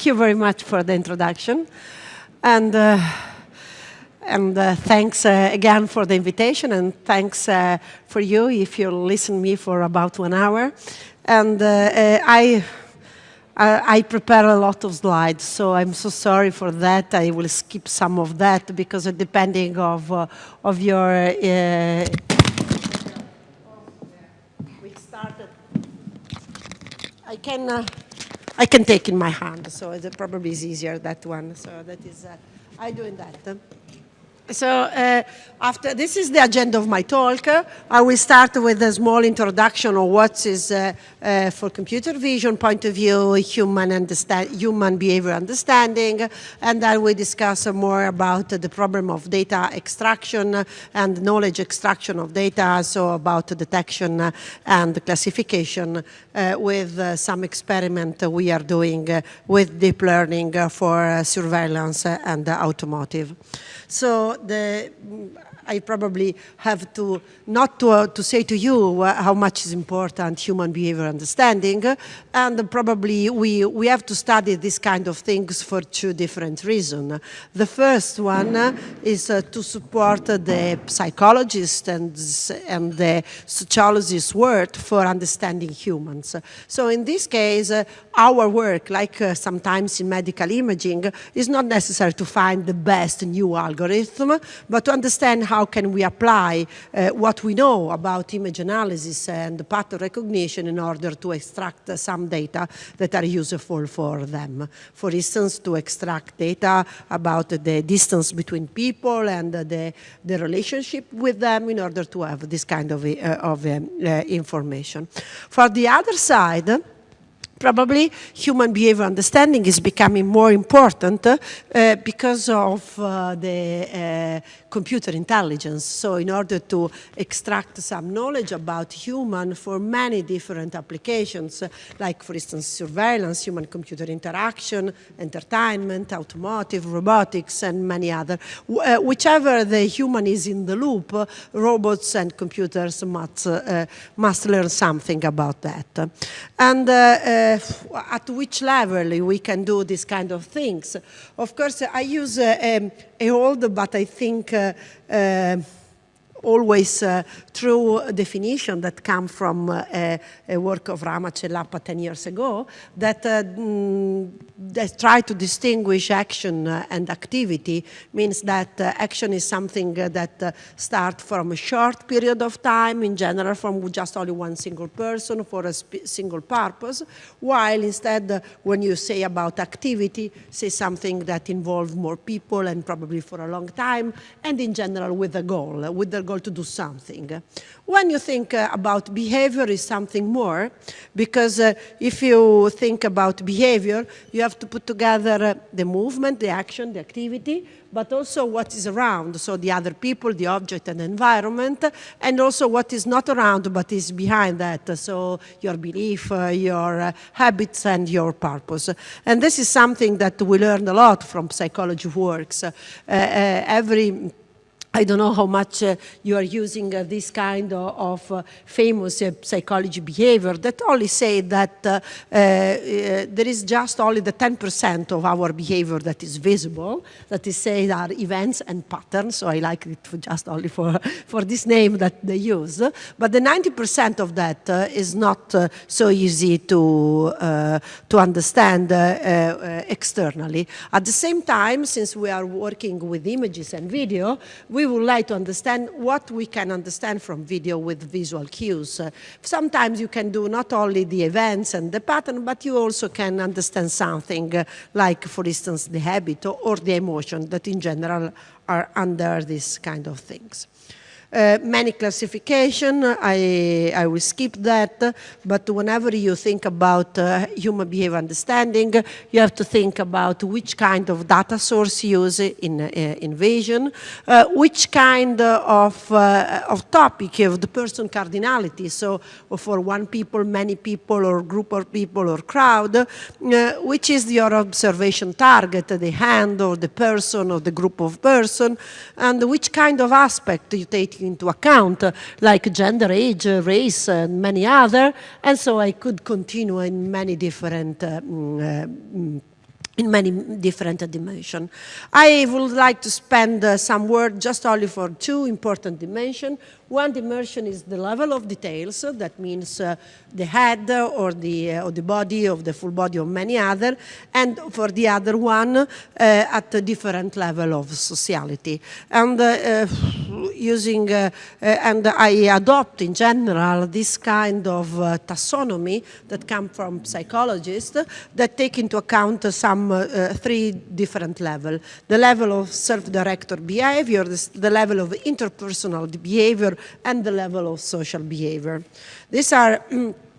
thank you very much for the introduction. And, uh, and uh, thanks uh, again for the invitation and thanks uh, for you if you listen me for about one hour. And uh, uh, I, I prepare a lot of slides, so I'm so sorry for that. I will skip some of that because depending of, of your. I can I can take in my hand, so it probably is easier that one. So that is, uh, I doing that. So uh, after this is the agenda of my talk. I will start with a small introduction of what is, uh, uh, for computer vision point of view, human, understand, human behavior understanding, and then we discuss more about the problem of data extraction and knowledge extraction of data, so about detection and classification uh, with uh, some experiment we are doing uh, with deep learning for surveillance and automotive. So the I probably have to, not to, uh, to say to you how much is important human behavior understanding, and probably we, we have to study this kind of things for two different reasons. The first one is uh, to support the psychologists and, and the sociologists' work for understanding humans. So in this case, uh, our work, like uh, sometimes in medical imaging, is not necessary to find the best new algorithm, but to understand how can we apply uh, what we know about image analysis and pattern recognition in order to extract some data that are useful for them. For instance, to extract data about the distance between people and the, the relationship with them in order to have this kind of, uh, of um, uh, information. For the other side, probably human behavior understanding is becoming more important uh, because of uh, the uh, computer intelligence. So in order to extract some knowledge about human for many different applications, like for instance surveillance, human-computer interaction, entertainment, automotive, robotics, and many other. Uh, whichever the human is in the loop, robots and computers must, uh, must learn something about that. And uh, at which level we can do this kind of things. Of course, I use a, a old, but I think uh, uh, always uh, true definition that come from uh, a, a, work of and 10 years ago that, uh, mm, try to distinguish action uh, and activity means that uh, action is something uh, that starts from a short period of time, in general from just only one single person for a single purpose, while instead when you say about activity, say something that involves more people and probably for a long time, and in general with a goal, with the to do something. When you think uh, about behavior is something more, because uh, if you think about behavior, you have to put together uh, the movement, the action, the activity, but also what is around, so the other people, the object and the environment, and also what is not around but is behind that, so your belief, uh, your uh, habits and your purpose. And this is something that we learn a lot from psychology works. Uh, every I don't know how much uh, you are using uh, this kind of, of uh, famous uh, psychology behavior that only say that uh, uh, there is just only the 10% of our behavior that is visible, that is say are events and patterns, so I like it just only for, for this name that they use, but the 90% of that is not so easy to, to understand externally. At the same time, since we are working with images and video, we we would like to understand what we can understand from video with visual cues. Uh, sometimes you can do not only the events and the pattern, but you also can understand something uh, like, for instance, the habit or, or the emotion that in general are under these kind of things. Uh, many classification, I, I will skip that, but whenever you think about uh, human behavior understanding, you have to think about which kind of data source you use in, uh, in vision, uh, which kind of, uh, of topic of the person cardinality, so for one people, many people, or group of people, or crowd, uh, which is your observation target, the hand, or the person, or the group of person, and which kind of aspect you take into account, like gender, age, race, and many other. And so I could continue in many different uh, mm, uh, mm, in many different dimensions. I would like to spend uh, some word just only for two important dimensions. One dimension is the level of details, that means uh, the head or the, uh, or the body of the full body of many other, and for the other one uh, at a different level of sociality. And uh, uh, using, and I adopt in general this kind of taxonomy that come from psychologists that take into account some three different levels. The level of self-directed behavior, the level of interpersonal behavior, and the level of social behavior. These are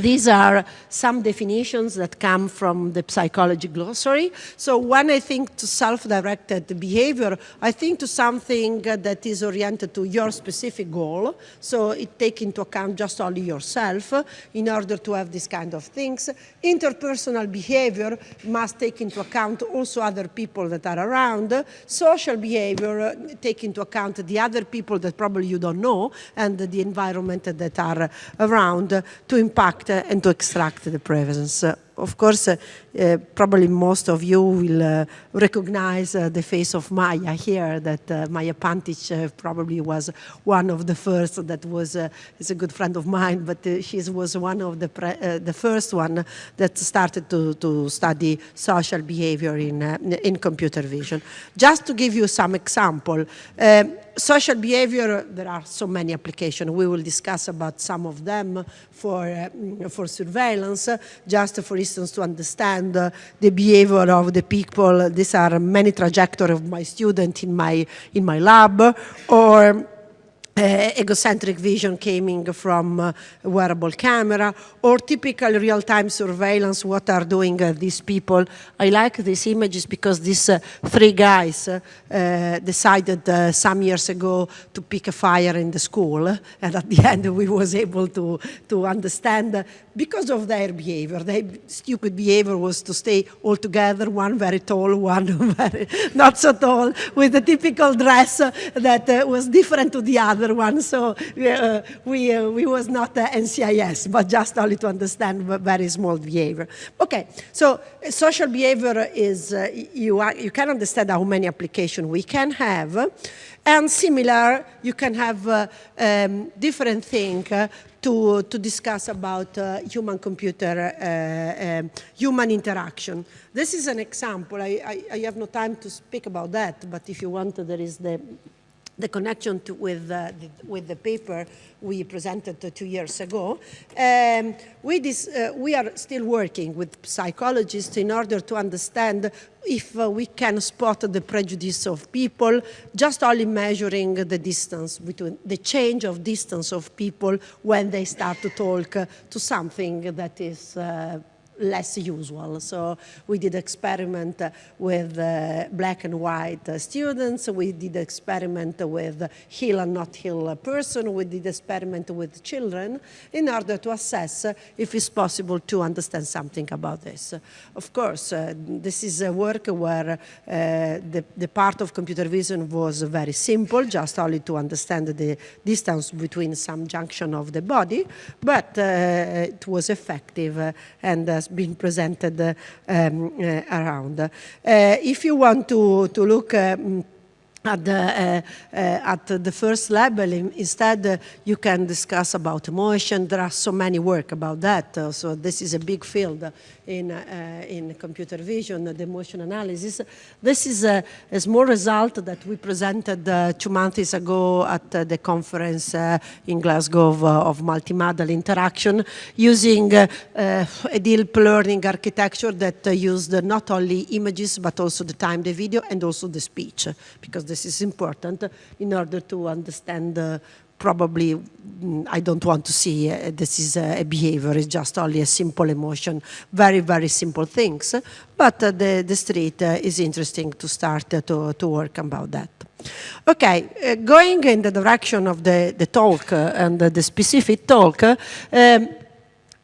These are some definitions that come from the psychology glossary. So when I think to self-directed behavior, I think to something that is oriented to your specific goal. So it takes into account just only yourself in order to have this kind of things. Interpersonal behavior must take into account also other people that are around. Social behavior uh, take into account the other people that probably you don't know and the environment that are around to impact and to extract the presence of course, uh, uh, probably most of you will uh, recognize the face of Maya here, that Maja Pantic probably was one of the first that was, is a good friend of mine, but she was one of the, the first one that started to, to study social behavior in, in computer vision. Just to give you some example, social behavior, there are so many applications. We will discuss about some of them for, uh, for surveillance, just for to understand uh, the behavior of the people. These are many trajectories of my student in my, in my lab, or egocentric vision coming from uh, wearable camera or typical real-time surveillance, what are doing uh, these people. I like these images because these uh, three guys uh, decided uh, some years ago to pick a fire in the school and at the end we was able to, to understand because of their behavior. Their stupid behavior was to stay all together, one very tall, one very not so tall, with the typical dress that was different to the other other one, so uh, we, uh, we was not uh, NCIS, but just only to understand very small behavior. Okay, so social behavior is, uh, you, are, you can understand how many applications we can have, and similar, you can have uh, um, different things uh, to, to discuss about uh, human-computer, um, human interaction. This is an example. I, I, I, have no time to speak about that, but if you want, there is the the connection to, with, uh, the, with the paper we presented two years ago. Um, we, this, uh, we are still working with psychologists in order to understand if uh, we can spot the prejudice of people, just only measuring the distance between the change of distance of people when they start to talk to something that is uh, less usual. So we did experiment with uh, black and white uh, students. We did experiment with heal and not heal person. We did experiment with children in order to assess if it's possible to understand something about this. Of course, uh, this is a work where uh, the, the part of computer vision was very simple, just only to understand the distance between some junction of the body, but uh, it was effective uh, and been presented um, uh, around. Uh, if you want to, to look um, at the, uh, uh, at the first level, instead uh, you can discuss about emotion. There are so many work about that. so this is a big field in, uh, in computer vision, the emotion analysis. This is a, a small result that we presented uh, two months ago at uh, the conference in Glasgow of, of multimodal interaction using a deep learning architecture that used not only images but also the time, the video, and also the speech, because this is important in order to understand probably mm, I don't want to see uh, this is a, behavior, it's just only a simple emotion, very, very simple things. But uh, the, the street uh, is interesting to start uh, to, to work about that. Okay, uh, going in the direction of the, the talk uh, and the specific talk, um,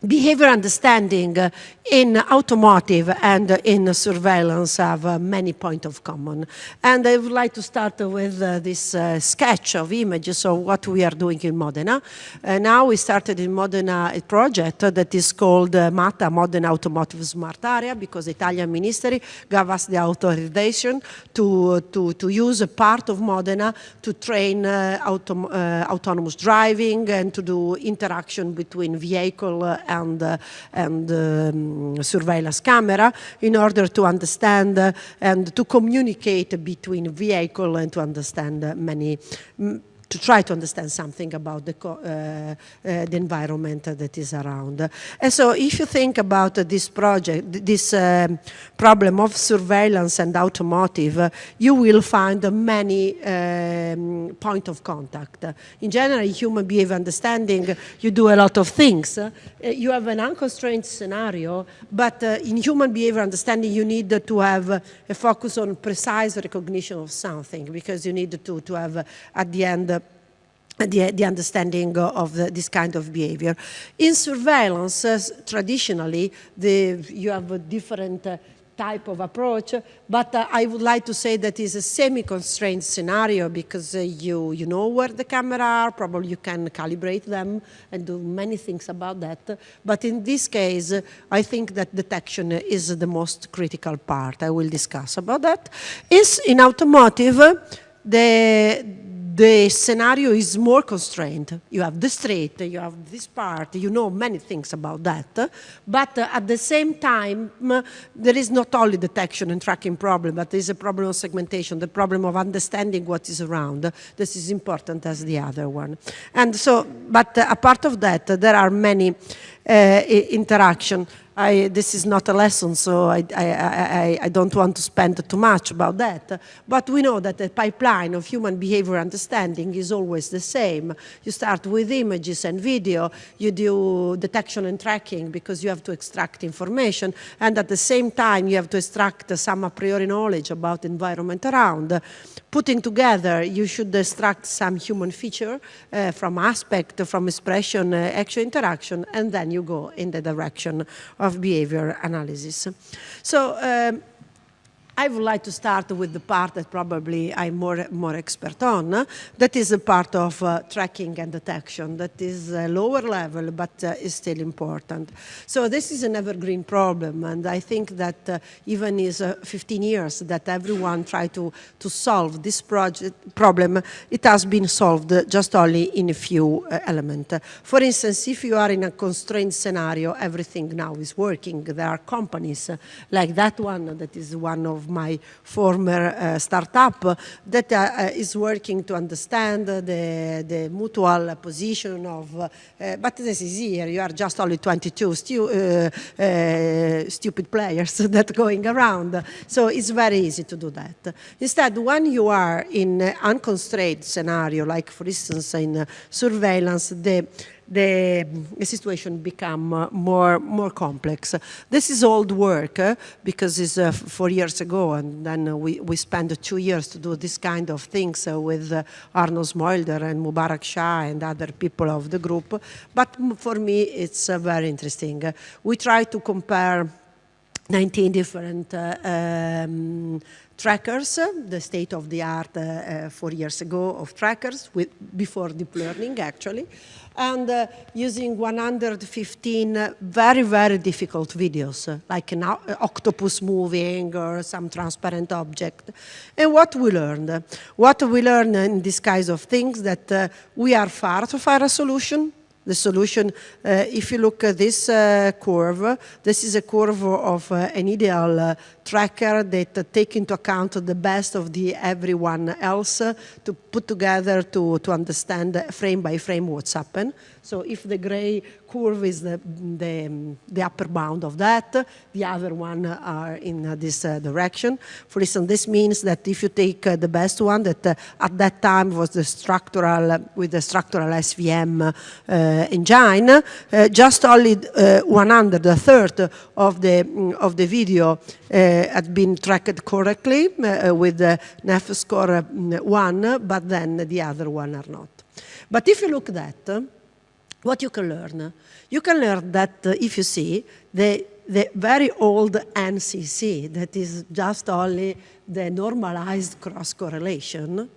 behavior understanding uh, in automotive and in surveillance have uh, many points of common. And I would like to start with uh, this uh, sketch of images of what we are doing in Modena. Uh, now we started in Modena a project that is called uh, MATA, Modena Automotive Smart Area, because the Italian Ministry gave us the authorization to, to, to use a part of Modena to train auto, autonomous driving and to do interaction between vehicle and, uh, and um, surveillance camera in order to understand uh, and to communicate between vehicle and to understand many to try to understand something about the, uh, uh, the environment that is around. And so if you think about this project, this um, problem of surveillance and automotive, uh, you will find many um, point of contact. In general, human behavior understanding, you do a lot of things. you have an unconstrained scenario, but in human behavior understanding, you need to have a focus on precise recognition of something because you need to, to have at the end the, the, understanding of the, this kind of behavior. In surveillance, uh, traditionally, the, you have a different uh, type of approach, but uh, I would like to say that is a semi-constrained scenario because uh, you, you know where the camera are, probably you can calibrate them and do many things about that. But in this case, I think that detection is the most critical part. I will discuss about that. Is in automotive, the, the scenario is more constrained. You have the street, you have this part, you know many things about that. But uh, at the same time, there is not only detection and tracking problem, but there is a problem of segmentation, the problem of understanding what is around. This is important as the other one. And so, but uh, apart of that, there are many Uh, interaction. I, this is not a lesson, so I, I, I, don't want to spend too much about that. But we know that the pipeline of human behavior understanding is always the same. You start with images and video, you do detection and tracking because you have to extract information, and at the same time you have to extract some a priori knowledge about environment around. Putting together, you should extract some human feature uh, from aspect, from expression, uh, action interaction, and then you go in the direction of behavior analysis. So um, I would like to start with the part that probably I'm more, more expert on. That is a part of uh, tracking and detection. That is a lower level, but uh, is still important. So this is an evergreen problem, and I think that uh, even is uh, 15 years that everyone tried to, to solve this project problem, it has been solved just only in a few uh, elements. For instance, if you are in a constrained scenario, everything now is working. There are companies uh, like that one that is one of my former uh, startup that uh, uh, is working to understand the, the mutual position of, uh, but this is here, you are just only 22 stu stupid players that going around. So it's very easy to do that. Instead, when you are in unconstrained scenario, like for instance in surveillance, the the, situation become uh, more, more complex. This is old work uh, because it's uh, four years ago and then we, we spent two years to do this kind of things uh, with uh, Arnold Smeulders and Mubarak Shah and other people of the group. But for me, it's uh, very interesting. we try to compare 19 different um, trackers, the state of the art uh, four years ago of trackers with, before deep learning actually and uh, using 115 very, very difficult videos, uh, like an octopus moving or some transparent object. And what we learned? What we learned in this kind of things that uh, we are far to find a solution, the solution. Uh, if you look at this uh, curve, this is a curve of uh, an ideal tracker that take into account the best of the everyone else to put together to, to understand frame by frame what's happened. So if the gray curve is the, the, the, upper bound of that, the other one are in uh, this uh, direction. For instance, this means that if you take uh, the best one that uh, at that time was the structural, with the structural SVM uh, engine, uh, just only 100, a third of the, of the video had been tracked correctly with the NEF score 1, but then the other one are not. But if you look at that, what you can learn? You can learn that uh, if you see the, the very old NCC, that is just only the normalized cross correlation,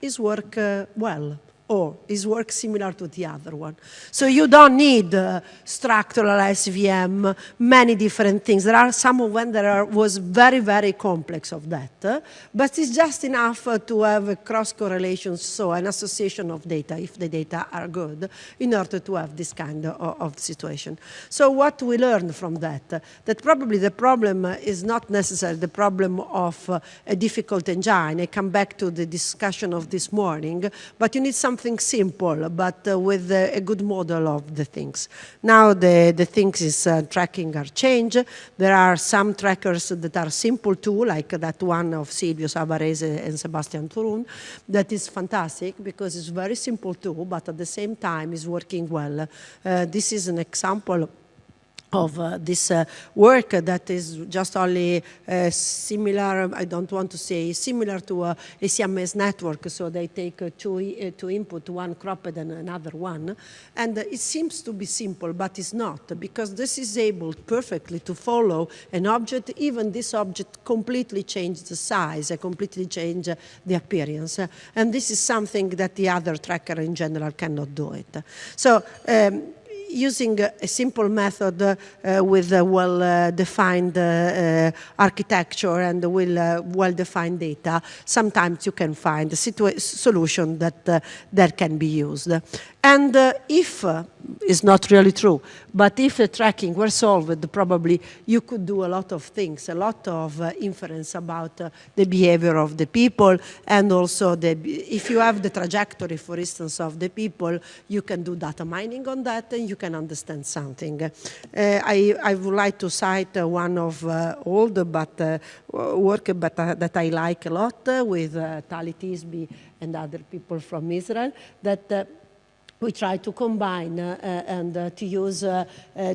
is work uh, well or is work similar to the other one. So you don't need uh, structural SVM, many different things. There are some of them that are, was very, very complex of that, uh, but it's just enough uh, to have a cross correlation, so an association of data, if the data are good, in order to have this kind of, of situation. So what we learned from that, that probably the problem is not necessarily the problem of uh, a difficult engine. I come back to the discussion of this morning, but you need something something simple, but uh, with a, a, good model of the things. Now the, the things is uh, tracking are changed. There are some trackers that are simple too, like that one of Silvio Savarese and Sebastian Thrun, that is fantastic because it's very simple too, but at the same time is working well. Uh, this is an example of uh, this uh, work that is just only uh, similar, I don't want to say similar to a, a Siamese network, so they take uh, two, uh, two input, one cropped and another one, and it seems to be simple, but it's not, because this is able perfectly to follow an object, even this object completely changed the size, uh, completely changed the appearance, and this is something that the other tracker in general cannot do it. So um, using a simple method uh, with a well-defined uh, architecture and well-defined data, sometimes you can find a solution that, uh, that can be used. And uh, if, uh, it's not really true, but if the tracking were solved, probably you could do a lot of things, a lot of uh, inference about uh, the behavior of the people, and also the, if you have the trajectory, for instance, of the people, you can do data mining on that, and you can understand something. Uh, I, I would like to cite uh, one of uh, old but uh, work but, uh, that I like a lot with Tali Tishby and other people from Israel, that we try to combine uh, and uh, to use, uh,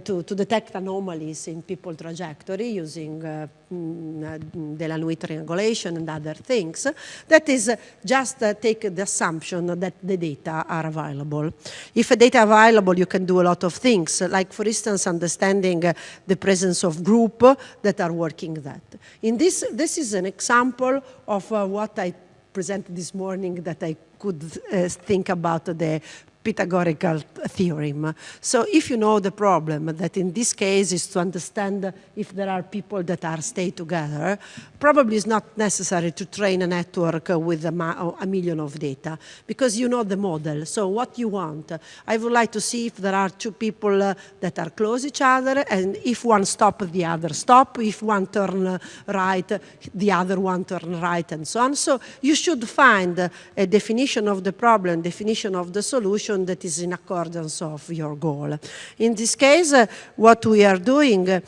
to, to detect anomalies in people trajectory using Delaunay triangulation and other things. That is just take the assumption that the data are available. If data available, you can do a lot of things, like for instance, understanding the presence of group that are working that. In this, this is an example of what I presented this morning that I could uh, think about the Pythagorean theorem. So if you know the problem, that in this case is to understand if there are people that are stay together, probably it's not necessary to train a network with a, a million of data because you know the model. So what you want, I would like to see if there are two people that are close each other and if one stop, the other stop. If one turn right, the other one turn right and so on. So you should find a definition of the problem, definition of the solution that is in accordance of your goal. In this case, what we are doing, uh,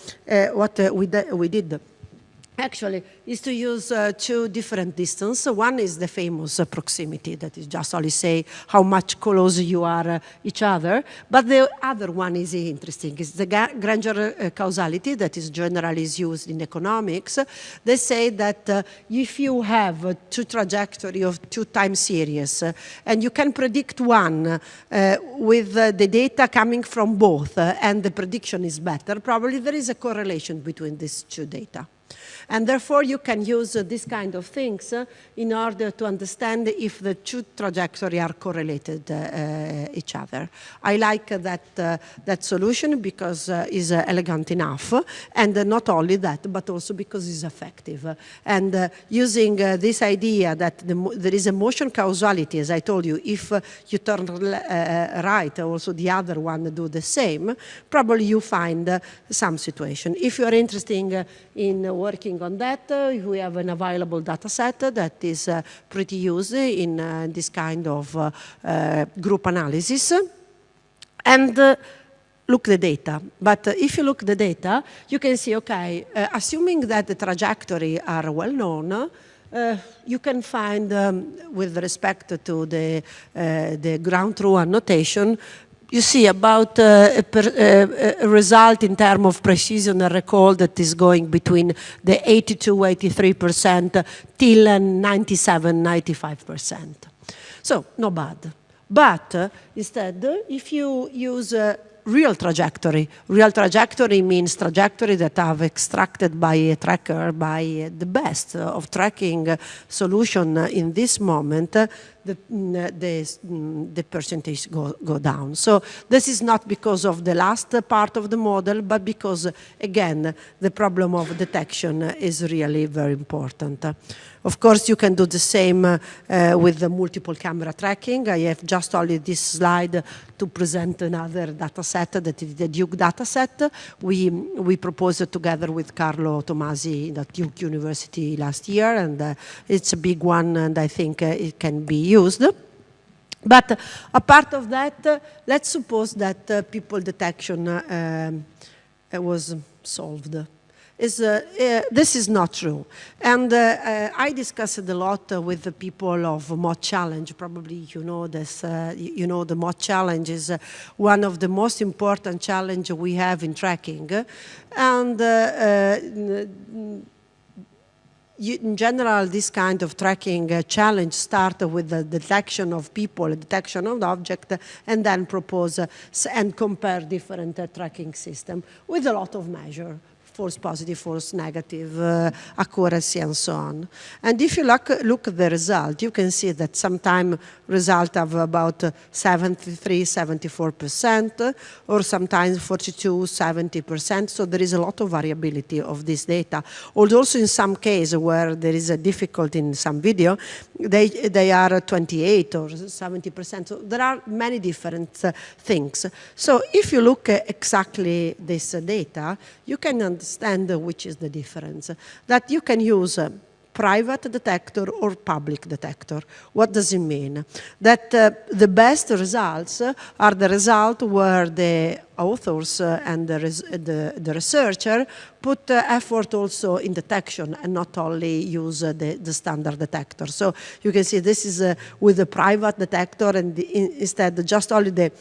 what uh, we, we did actually is to use uh, two different distances. One is the famous uh, proximity, that is just only say how much close you are uh, each other. But the other one is interesting. It's the Granger uh, causality that is generally used in economics. They say that uh, if you have two trajectory of two time series uh, and you can predict one with the data coming from both and the prediction is better, probably there is a correlation between these two data. And therefore, you can use uh, this kind of things uh, in order to understand if the two trajectories are correlated uh, uh, each other. I like that, uh, that solution because uh, it's elegant enough. And not only that, but also because it's effective. And using this idea that the, there is a motion causality, as I told you, if you turn right, also the other one do the same, probably you find some situation. If you are interested in working on that. Uh, we have an available data set that is uh, pretty used in uh, this kind of group analysis. And look the data. But uh, if you look the data, you can see, okay, uh, assuming that the trajectory are well known, uh, you can find, um, with respect to the, the ground truth annotation, you see about uh, a, per, uh, a, result in terms of precision and recall that is going between the 82, 83% till 97, 95%. So, not bad. But uh, instead, if you use real trajectory. Real trajectory means trajectory that have extracted by a tracker by the best of tracking solution in this moment the, mm, the, mm, the percentage go, go down. So this is not because of the last part of the model, but because, again, the problem of detection is really very important. Of course, you can do the same uh, with the multiple camera tracking. I have just only this slide to present another data set that is the Duke data set. We, we proposed it together with Carlo Tomasi at Duke University last year, and uh, it's a big one, and I think uh, it can be used. But apart of that, uh, let's suppose that uh, people detection uh, um, was solved is uh, uh, this is not true. And uh, I discussed a lot with the people of MOT Challenge. Probably you know this. you know the MOT Challenge is one of the most important challenge we have in tracking, and. You, in general, this kind of tracking uh, challenge start with the detection of people, detection of the object, and then propose uh, and compare different uh, tracking system with a lot of measure false positive, false negative, uh, accuracy, and so on. And if you look, look at the result, you can see that sometimes result of about 73, 74%, or sometimes 42, 70%. So there is a lot of variability of this data. Also in some cases where there is a difficulty in some video, they, they are 28 or 70%. So there are many different uh, things. So if you look at exactly this uh, data, you can understand which is the difference. That you can use private detector or public detector. What does it mean? That uh, the best results are the result where the authors uh, and the, the, the, researcher put uh, effort also in detection and not only use uh, the, the, standard detector. So you can see this is with the private detector and instead just only the,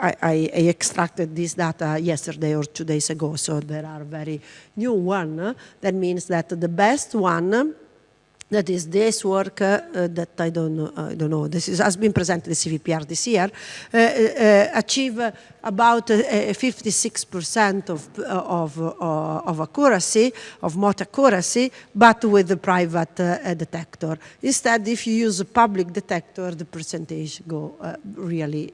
I, I, extracted this data yesterday or two days ago, so there are very new one. That means that the best one that is this work uh, that I don't know, I don't know. This is, has been presented at CVPR this year, uh, uh, uh achieve uh, about uh, 56% of, of, of accuracy, of MOT accuracy, but with the private detector. Instead, if you use a public detector, the percentage go really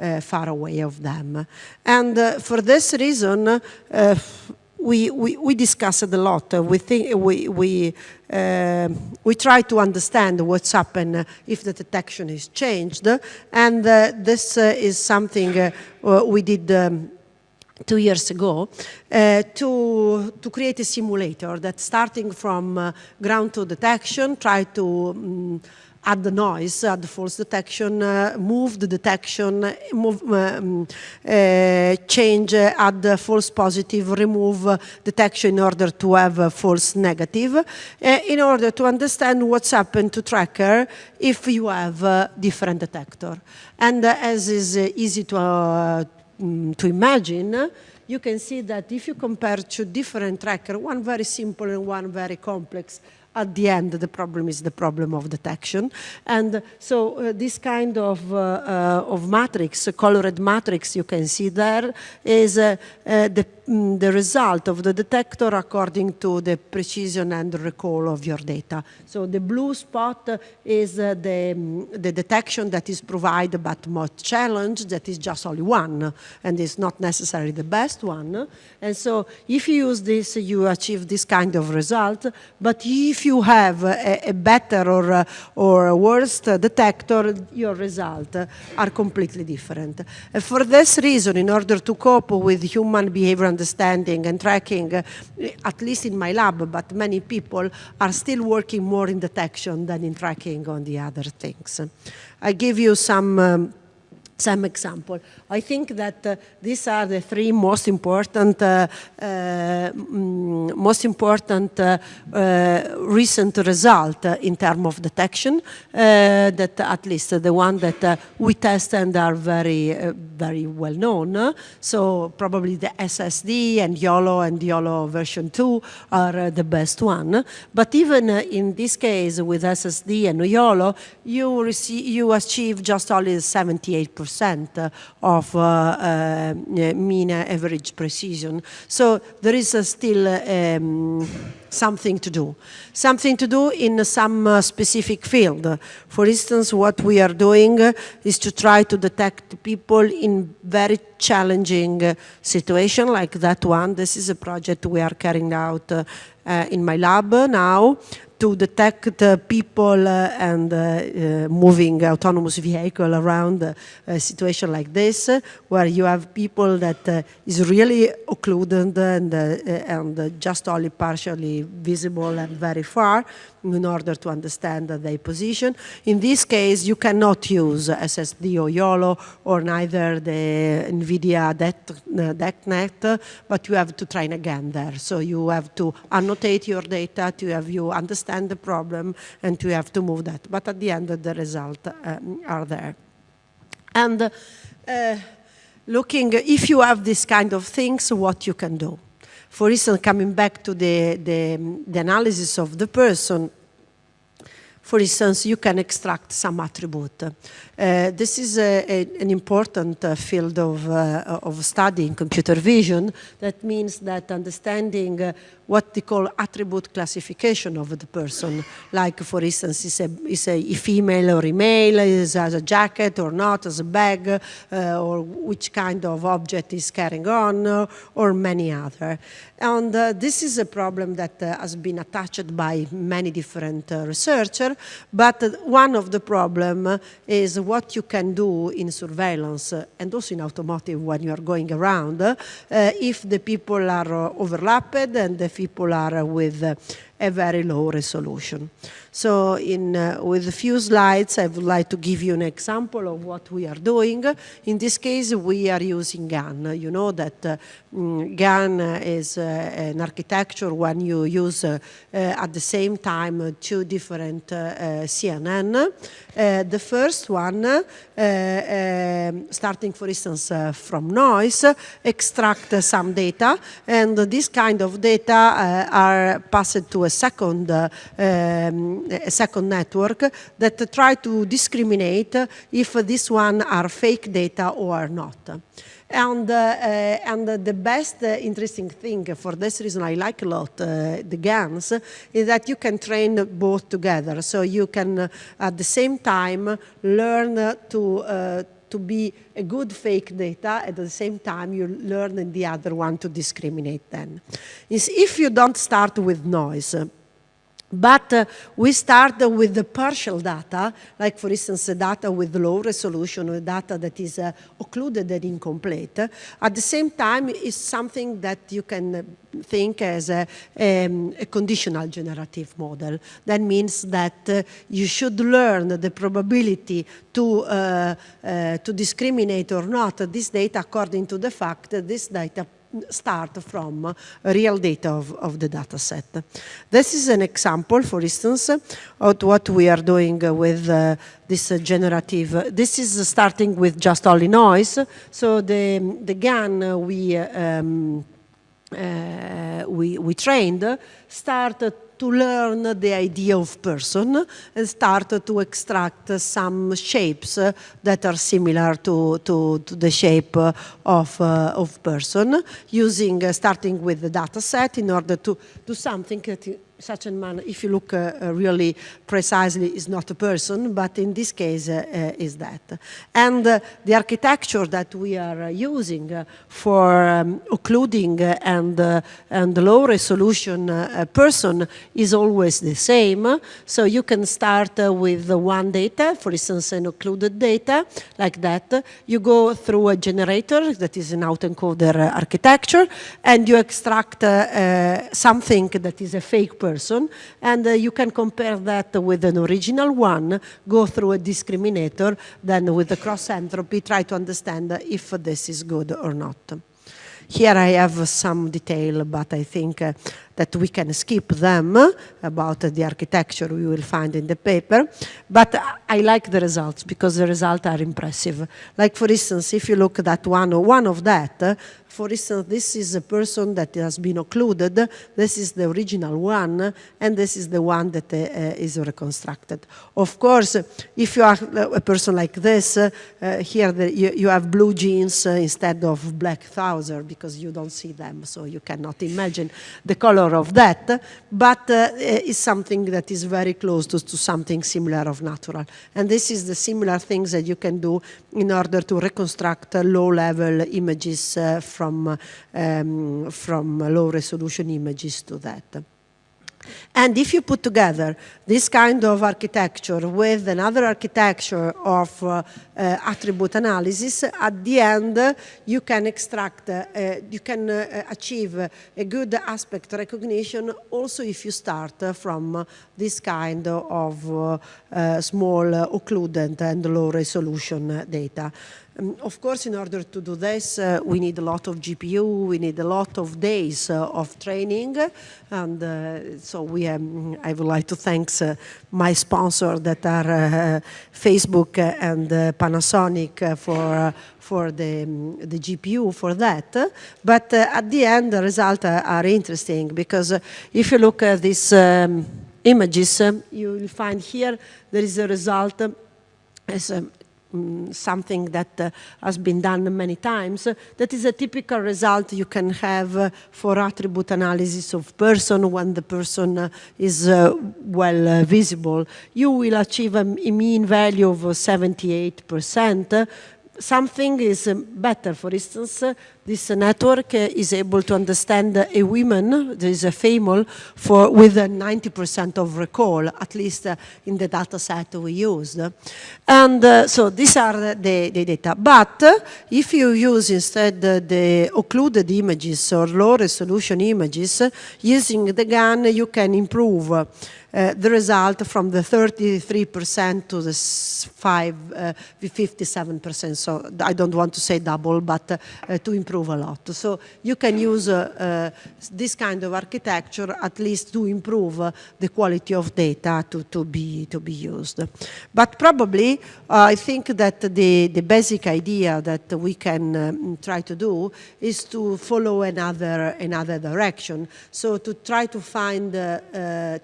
uh, far away of them. And uh, for this reason, uh, we, we, we discussed a lot. we think we we uh, we try to understand what's happened if the detection is changed, and uh, this uh, is something we did. Um, two years ago, to, to create a simulator that starting from ground to detection, try to um, add the noise, add the false detection, uh, move the detection, move, um, uh, change, uh, add the false positive, remove detection in order to have false negative, uh, in order to understand what's happened to tracker if you have different detector. And uh, as is easy to, mm, to imagine, you can see that if you compare two different trackers, one very simple and one very complex, at the end, the problem is the problem of detection. And so uh, this kind of, uh, uh, of matrix, colored matrix you can see there, is uh, uh, the Mm, the result of the detector according to the precision and recall of your data. So the blue spot is uh, the, mm, the detection that is provided but MOT Challenge that is just only one and is not necessarily the best one. And so if you use this, you achieve this kind of result. But if you have a, a better or, or a worse detector, your results are completely different. And for this reason, in order to cope with human behavior understanding and tracking, at least in my lab, but many people are still working more in detection than in tracking on the other things. I give you some um, some example. I think that uh, these are the three most important, uh, uh, mm, most important uh, uh, recent result uh, in terms of detection. that at least the one that we test and are very, very well known. So probably the SSD and YOLO and YOLO version 2 are the best one. But even in this case with SSD and YOLO, you receive, you achieve just only 78% of uh, uh, mean average precision. So there is still um, something to do. Something to do in some uh, specific field. For instance, what we are doing is to try to detect people in very challenging uh, situation like that one. This is a project we are carrying out uh, in my lab now to detect uh, people uh, and uh, moving autonomous vehicle around a situation like this, where you have people that is really occluded and, and just only partially visible and very far, in order to understand their position. In this case, you cannot use SSD or YOLO or neither the NVIDIA DetectNet, but you have to train again there. So you have to annotate your data, to have you understand the problem, and to have to move that. But at the end, the results um, are there. And uh, looking, if you have this kind of things, what you can do. For instance, coming back to the, the, the analysis of the person, for instance, you can extract some attribute. Uh, this is a, a, an important uh, field of, uh, of study in computer vision. That means that understanding uh, what they call attribute classification of the person, like for instance, is a, is a female or a male, is as a jacket or not, as a bag, uh, or which kind of object is carrying on, uh, or many other. And this is a problem that has been attached by many different researchers, but one of the problem is what you can do in surveillance uh, and also in automotive when you are going around uh, if the people are uh, overlapped and the people are with a very low resolution. So in, uh, with a few slides, I would like to give you an example of what we are doing. In this case, we are using GAN. You know that uh, mm, GAN is uh, an architecture when you use uh, uh, at the same time two different uh, CNN. the first one, um, starting for instance from noise, extract some data, and this kind of data are passed to a second, um, a second network that try to discriminate if this one are fake data or not. And, uh, uh, and the best uh, interesting thing for this reason I like a lot uh, the GANs is that you can train both together. So you can uh, at the same time learn to uh, to be a good fake data, at the same time you learn in the other one to discriminate then. Is if you don't start with noise, but uh, we start with the partial data, like for instance, data with low resolution or data that is uh, occluded and incomplete. At the same time, it's something that you can think as a, um, a conditional generative model. That means that uh, you should learn the probability to, uh, uh, to discriminate or not this data according to the fact that this data start from real data of, of the data set. This is an example, for instance, of what we are doing with uh, this uh, generative. This is starting with just only noise. So the, the GAN we, um, uh, we, we trained started to learn the idea of person and start to extract some shapes that are similar to, to, to the shape of, uh, of person using, uh, starting with the data set in order to do something that such a man, if you look uh, uh, really precisely, is not a person, but in this case uh, uh is that. And uh, the architecture that we are uh, using for um, occluding and, and low resolution person is always the same. So you can start with one data, for instance, an occluded data, like that. You go through a generator that is an autoencoder architecture, and you extract something that is a fake person, and uh, you can compare that with an original one, go through a discriminator, then with the cross entropy, try to understand if this is good or not. Here I have some detail, but I think uh, that we can skip them about the architecture we will find in the paper. But I like the results because the results are impressive. Like for instance, if you look at that one, or one of that, for instance, this is a person that has been occluded, this is the original one, and this is the one that uh, is reconstructed. Of course, if you are a person like this, uh, here the, you, you, have blue jeans instead of black trousers because you don't see them, so you cannot imagine the color of that, but uh, it's something that is very close to, to something similar of natural. And this is the similar things that you can do in order to reconstruct low-level images uh, from, um, from low resolution images to that. And if you put together this kind of architecture with another architecture of uh, uh, attribute analysis, at the end uh, you can extract, uh, you can uh, achieve a good aspect recognition also if you start from this kind of uh, small occludent and low resolution data. Um, of course, in order to do this, uh, we need a lot of GPU, we need a lot of days uh, of training, and uh, so we. Um, I would like to thank uh, my sponsor that are uh, Facebook and Panasonic for for the um, the GPU for that. But at the end, the results are interesting because if you look at these um, images, you will find here there is a result as um, something that uh, has been done many times. that is a typical result you can have uh, for attribute analysis of person when the person uh, is uh, well uh, visible. You will achieve a, a mean value of 78%, something is um, better. For instance, uh, this network is able to understand a woman, there is a female, for with 90% of recall, at least uh, in the data set we used. And uh, so these are the, the data. But uh, if you use instead the occluded images or low resolution images, using the GAN you can improve uh, the result from the 33% to the 5, uh, 57%. So I don't want to say double, but uh, to improve a lot. So you can use uh, uh, this kind of architecture at least to improve uh, the quality of data to, to, be, to be used. But probably I think that the, the basic idea that we can um, try to do is to follow another, another direction. So to try to find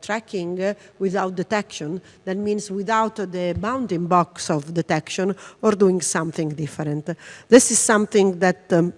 tracking without detection. That means without the bounding box of detection or doing something different. This is something that um,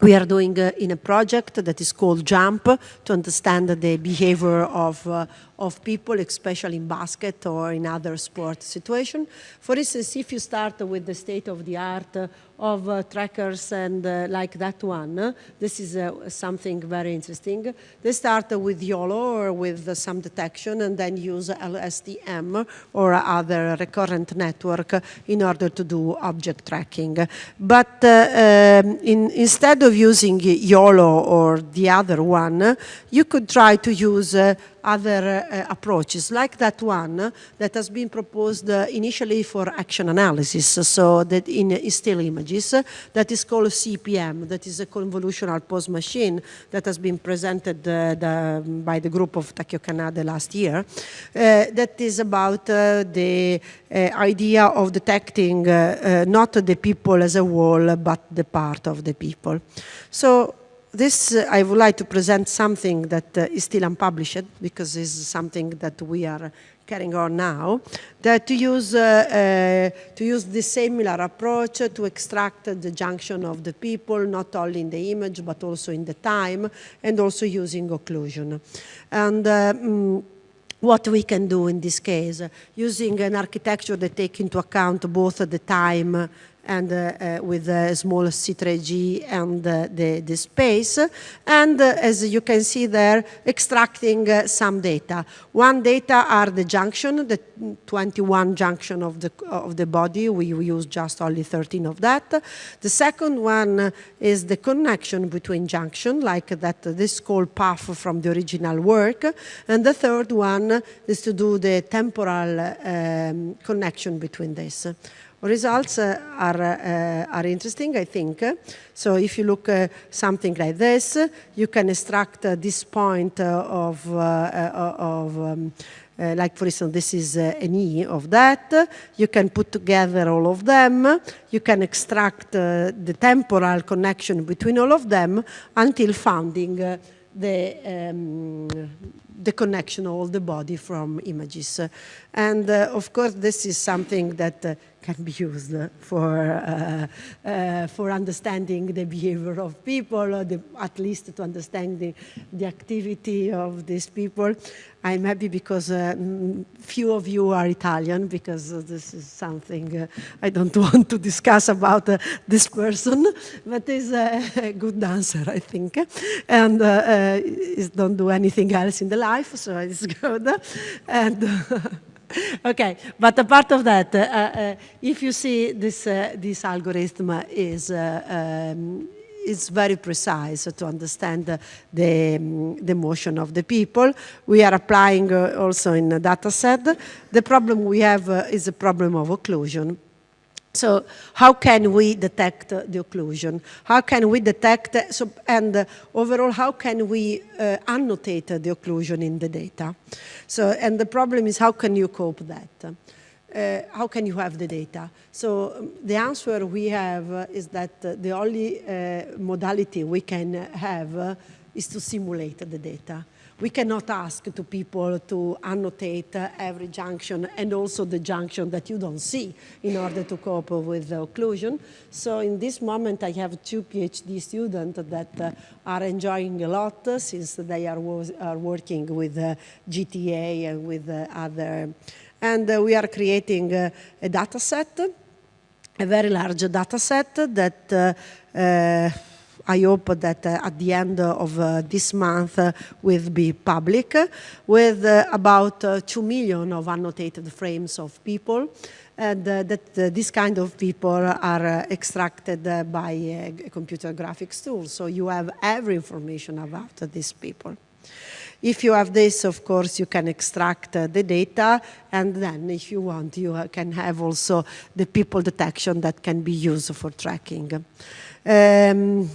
we are doing uh, in a project that is called JUMP to understand the behavior of, uh, of people, especially in basket or in other sport situations. For instance, if you start with the state of the art of uh, trackers and uh, like that one, this is uh, something very interesting. They start with YOLO or with some detection and then use LSTM or other recurrent network in order to do object tracking. But uh, um, in, instead of using YOLO or the other one, you could try to use uh, other uh, approaches, like that one that has been proposed uh, initially for action analysis, so that in, in still images, that is called CPM, that is a convolutional pose machine that has been presented uh, the, by the group of Takeo Kanade last year, uh, that is about uh, the uh, idea of detecting not the people as a whole, but the part of the people. So this, uh, I would like to present something that uh, is still unpublished because it's something that we are carrying on now, that to use, uh, uh to use this similar approach to extract the junction of the people, not only in the image, but also in the time, and also using occlusion. And um, what we can do in this case, using an architecture that take into account both the time and uh, uh, with a small C3D and uh, the, the space. And as you can see there, extracting some data. One data are the junction, the 21 junction of the, of the body. We, we use just only 13 of that. The second one is the connection between junction, like that this called path from the original work. And the third one is to do the temporal um, connection between this. Results uh, are, uh, are interesting, I think. So if you look uh, something like this, you can extract this point of, of um, uh, like for instance, this is uh, an E of that. You can put together all of them. You can extract uh, the temporal connection between all of them until finding the, um, the connection of all the body from images. And of course, this is something that can be used for, uh, uh, for understanding the behavior of people, the, at least to understanding the activity of these people. I'm happy because uh, few of you are Italian, because this is something uh, I don't want to discuss about uh, this person, but is a good dancer, I think, and uh, don't do anything else in the life, so it's good. And okay, but apart of that, uh, uh, if you see this, uh, this algorithm is, uh, um, is very precise to understand the, um, the motion of the people. We are applying uh, also in a data set. The problem we have uh, is a problem of occlusion. So how can we detect the occlusion? How can we detect, so, and uh, overall, how can we uh, annotate the occlusion in the data? So, and the problem is how can you cope that? Uh, how can you have the data? So um, the answer we have uh, is that uh, the only uh, modality we can have is to simulate the data we cannot ask to people to annotate uh, every junction and also the junction that you don't see in order to cope with the occlusion. So in this moment, I have two PhD students that uh, are enjoying a lot uh, since they are, are working with uh, GTA and with uh, other, and uh, we are creating a data set, a very large data set that I hope that uh, at the end of uh, this month uh, will be public with about 2 million of annotated frames of people and uh, that uh, this kind of people are uh, extracted by a computer graphics tool. So you have every information about these people. If you have this, of course, you can extract the data, and then if you want, you can have also the people detection that can be used for tracking. Um,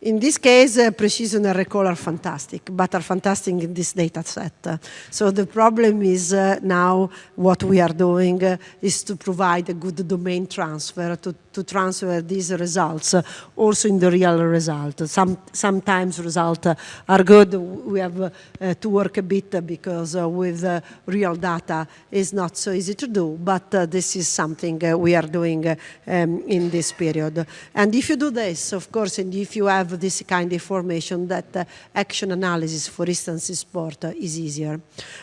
in this case, uh, precision and recall are fantastic, but are fantastic in this data set. so the problem is uh, now what we are doing uh, is to provide a good domain transfer to, to transfer these results uh, also in the real result. Some, sometimes results uh, are good. We have uh, to work a bit because with real data is not so easy to do, but this is something we are doing um, in this period. And if you do this, of course, and if you have have this kind of information that uh, action analysis, for instance, in sport uh, is easier.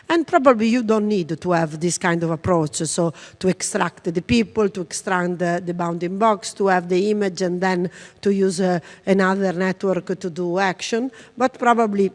And probably you don't need to have this kind of approach, so to extract the people, to extract the, the bounding box, to have the image and then to use uh, another network to do action, but probably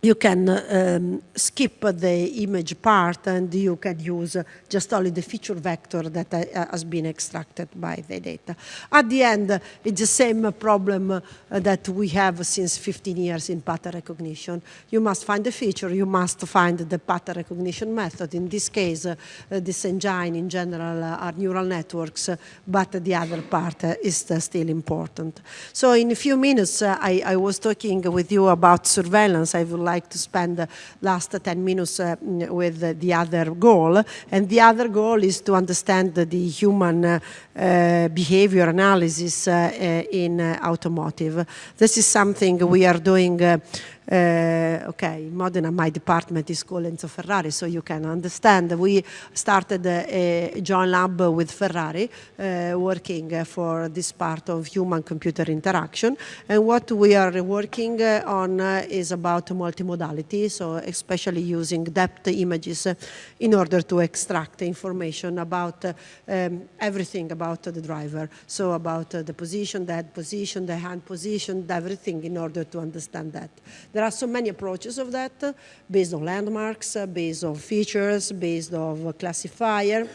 you can um, skip the image part and you can use just only the feature vector that uh, has been extracted by the data. At the end, it's the same problem uh, that we have since 15 years in pattern recognition. You must find the feature, you must find the pattern recognition method. In this case, uh, this engine in general uh, are neural networks, uh, but the other part uh, is still important. So in a few minutes, I, I was talking with you about surveillance. I will like to spend the last 10 minutes uh, with the other goal. And the other goal is to understand the human uh, uh, behavior analysis in automotive. This is something we are doing Eh, okay, Modena, my department is called Enzo Ferrari, so you can understand. We started eh, a joint lab with Ferrari, eh, working for this part of human-computer interaction. And what we are working on is about multimodality, so especially using depth images in order to extract information about um, everything about the driver. So about the position, the head position, the hand position, everything in order to understand that. There are so many approaches of that, based on landmarks, based on features, based on classifier.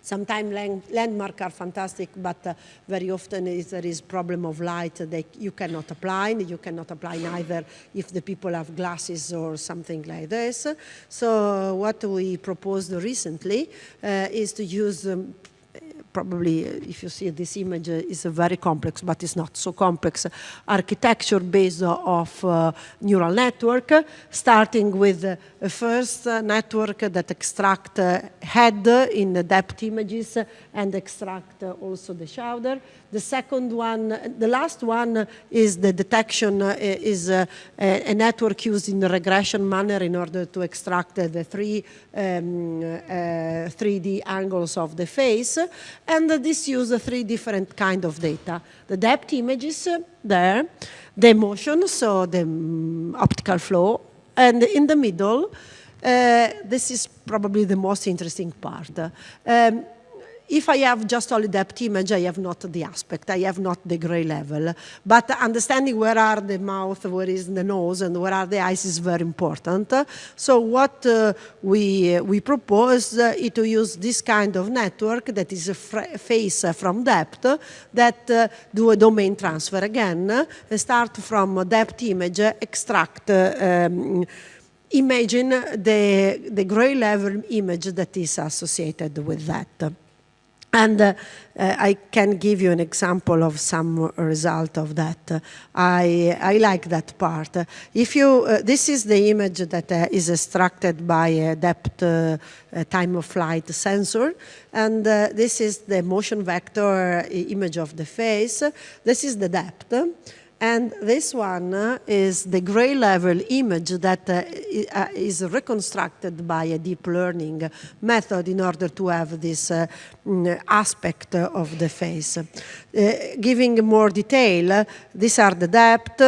Sometimes land, landmarks are fantastic, but uh, very often there is problem of light that you cannot apply. You cannot apply neither if the people have glasses or something like this. So what we proposed recently uh, is to use um, probably uh, if you see this image uh, is very complex, but it's not so complex architecture based of uh, neural network, starting with a first network that extract head in the depth images and extract also the shoulder. The second one, the last one is the detection is a, network used in regression manner in order to extract the three um, 3D angles of the face and this uses three different kind of data. The depth images there, the motion, so the um, optical flow, and in the middle, uh, this is probably the most interesting part. Um, if I have just only depth image, I have not the aspect, I have not the gray level. But understanding where are the mouth, where is the nose, and where are the eyes is very important. So what uh, we, uh, we propose uh, is to use this kind of network that is a face from depth that uh, do a domain transfer again, start from depth image, extract um, imagine the, the gray level image that is associated with that. And uh, uh, I can give you an example of some result of that. I, I like that part. If you, uh, this is the image that uh, is extracted by a depth uh, time of flight sensor. And uh, this is the motion vector image of the face. This is the depth. And this one uh, is the gray level image that uh, uh, is reconstructed by a deep learning method in order to have this uh, mm, aspect of the face. Uh, giving more detail, these are the depth,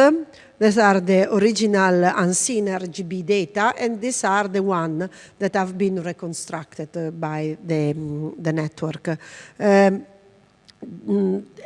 these are the original unseen RGB data, and these are the one that have been reconstructed by the, mm, the network. Um,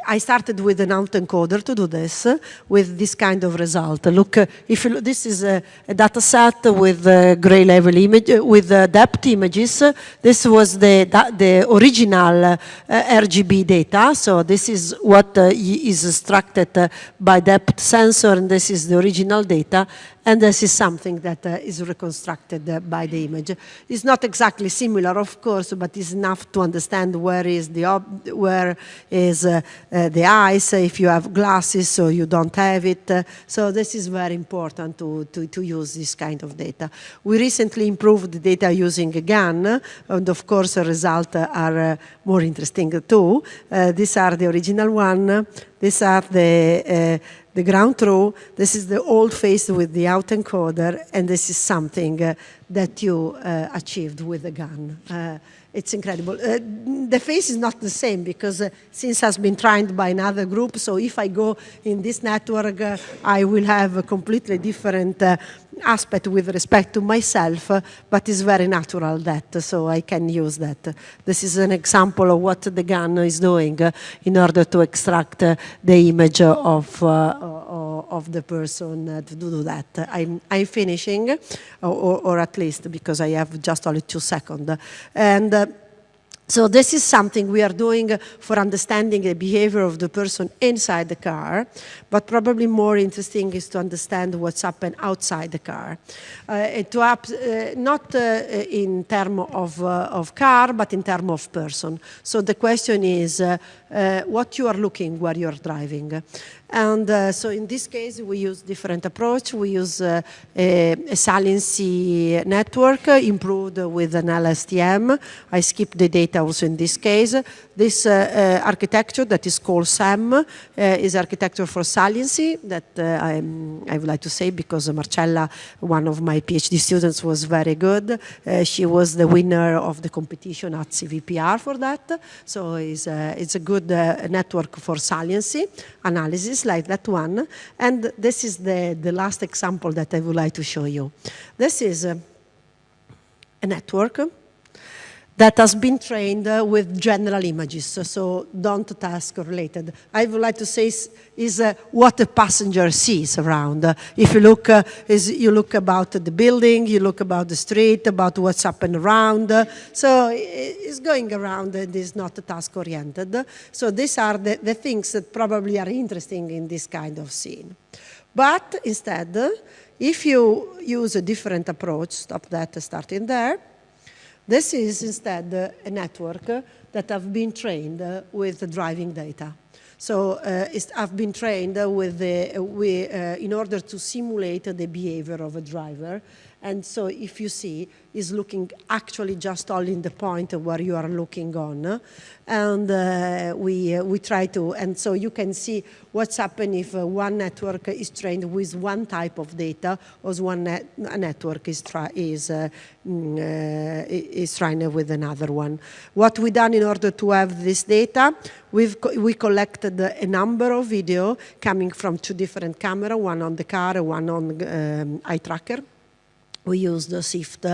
I started with an autoencoder to do this with this kind of result. Look, uh, if you, this is a, a data set with uh, gray level image, uh, with uh, depth images. This was the, the original uh, RGB data. So this is what uh, is extracted by depth sensor and this is the original data. And this is something that uh, is reconstructed uh, by the image. It's not exactly similar, of course, but it's enough to understand where is the where is uh, uh, the eyes, if you have glasses or you don't have it. Uh, so this is very important to, to, to, use this kind of data. We recently improved the data using a GAN, and of course the results are more interesting too. these are the original one. These are the the ground truth, this is the old face with the autoencoder, and this is something uh, that you uh, achieved with the GAN. Uh, it's incredible. Uh, the face is not the same because uh, since has been trained by another group, so if I go in this network, uh, I will have a completely different uh, aspect with respect to myself, uh, but it's very natural that, so I can use that. This is an example of what the GAN is doing uh, in order to extract the image of, of the person to do that. I'm, I'm finishing, or, or, at least because I have just only two seconds. And so this is something we are doing for understanding the behavior of the person inside the car, but probably more interesting is to understand what's happened outside the car. Uh, to up, uh, not uh, in terms of, uh, of car, but in terms of person. So the question is, uh, uh, what you are looking while you're driving. And uh, so in this case, we use different approach. We use uh, a, a saliency network improved with an LSTM. I skip the data also in this case. This uh, uh, architecture that is called SAM uh, is architecture for saliency that I would like to say because Marcella, one of my PhD students, was very good. she was the winner of the competition at CVPR for that. So it's, it's a good Uh, network for saliency analysis like that one. And this is the, the last example that I would like to show you. This is a, a network that has been trained uh, with general images, so don't task related. I would like to say is, is uh, what the passenger sees around. Uh, if you look, uh, is you look about the building, you look about the street, about what's happening around. so it's going around and is not task oriented. So these are the, the things that probably are interesting in this kind of scene. But instead, if you use a different approach, stop that starting there, this is instead a network that have been trained with driving data. So uh, I've been trained with the, we, uh, in order to simulate the behavior of a driver and so if you see, is looking actually just only in the point where you are looking on. And uh, we, uh, we try to, and so you can see what's happening if uh, one network is trained with one type of data or one net network is, is, uh, mm, uh, is trained with another one. What we done in order to have this data, we've co we collected a number of video coming from two different cameras, one on the car, one on um, eye tracker we used the SIFT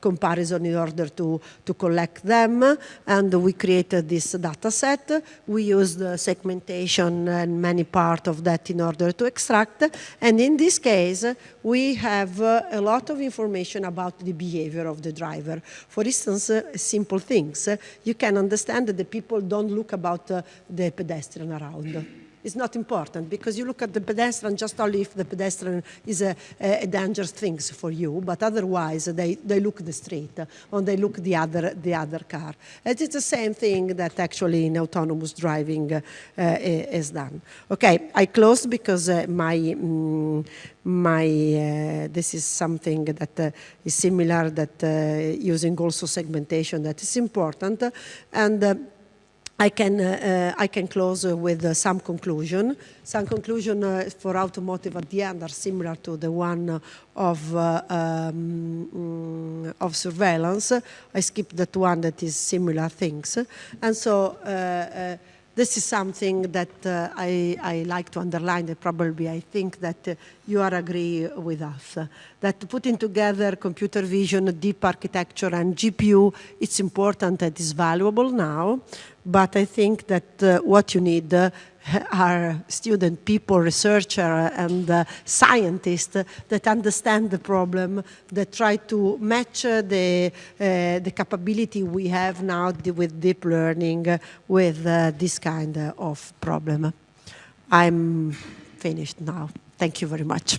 comparison in order to, to collect them, and we created this data set. We used segmentation and many part of that in order to extract, and in this case, we have uh, a lot of information about the behavior of the driver. For instance, uh, simple things. you can understand that the people don't look about uh, the pedestrian around is not important because you look at the pedestrian just only if the pedestrian is a, a, dangerous thing for you, but otherwise they, they look the street or they look the other, the other car. And it's the same thing that actually in autonomous driving uh, is done. Okay, I close because uh, my, mm, my uh, this is something that uh, is similar that uh, using also segmentation that is important. And uh, I can, uh, I can close uh, with uh, some conclusion. Some conclusion uh, for automotive at the end are similar to the one of, uh, um, mm, of surveillance. I skipped that one that is similar things. And so uh, this is something that uh, I, I, like to underline and probably I think that uh, you are agree with us. Uh, that putting together computer vision, deep architecture and GPU, it's important and is valuable now, but I think that uh, what you need uh, are student people, researcher and uh, scientists that understand the problem, that try to match the, uh, the capability we have now with deep learning with uh, this kind of problem. I'm finished now. Thank you very much.